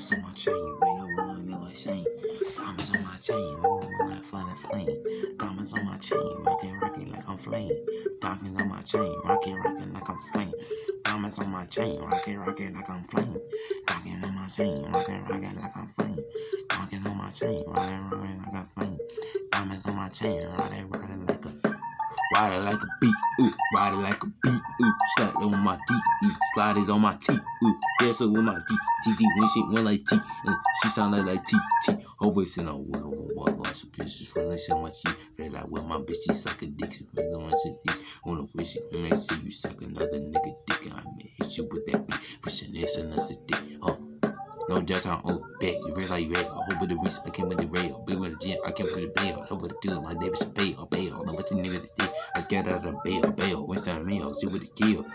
insane. Diamonds on my chain, I'm like flying flame. Diamonds on my chain, rocking, rocking like I'm flame. Diamonds on my chain, rocking, rocking like I'm flame. Diamonds on my chain, rocking, rocking like I'm flame. Diamonds on my chain, rocking, rocking like I'm flame. Diamonds on my chain, rocking, rocking like I'm flame. Diamonds on my chain, rocking, rocking like a Ride it like a beat, ooh, ride it like a beat, ooh, slap it on my D, ooh, slide it on my T, ooh, dance it with my D, T, T, when she went like T, and she sounded like T, T, her voice in a wood, over wall, lots of bitches, running so much shit, feel like. With my bitch, she sucking dick, she going to on the wish it, when they see you suck another nigga dick, I may hit you with that beat, pushing this and that's a dick, huh. No just how old bet. You realize like red. I hope with the wrist, I came with the rail. Big with the gym, I came with the bail. Help with the deal, like David Chappelle, bail. I got out of bail, bail. Winston mail, see what the kill.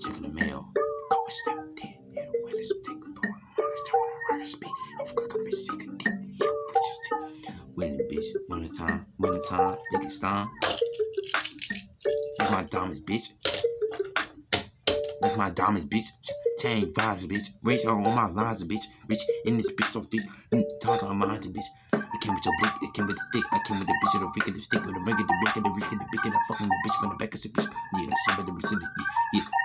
Checking the mail. And step dead. Yeah, when it's take a door, I'm on trying to speed. I forgot I'm sick of deep. You bitches. Winning bitch, winning time, winning time, nigga stein. That's my diamonds, bitch. That's my diamonds, bitch. Chain vibes, bitch. Rich on all my lines, bitch. Rich in this bitch, so thick. Mm, talk on my mind, bitch. It came with your blick, it came with the stick. I came with the bitch, the freak, the stick, with the ring, the brick, the rick, the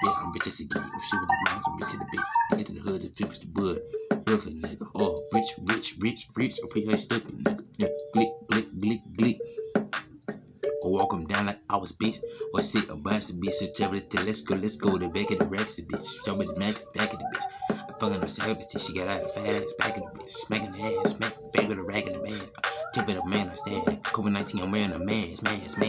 yeah, I'm rich as a geek. I'm shit the lines, I'm rich in the bit. I get in the hood, the flip is the bud. Perfect nigga. Oh, rich, rich, rich, rich. I'm pretty stupid, nigga. Yeah, glick, glick, glick, glick. Or walk him down like I was bitch. Or sit a bus bitch. So travel to let's go, let's go. The back of the racks, the bitch. Show me the max, back of the bitch. I'm fucking her side till she got out of fast. Back of the bitch. Smacking the ass, smack, back of the rag in the man. Of the man, I stand. COVID 19, I'm wearing a mask, mask, mask.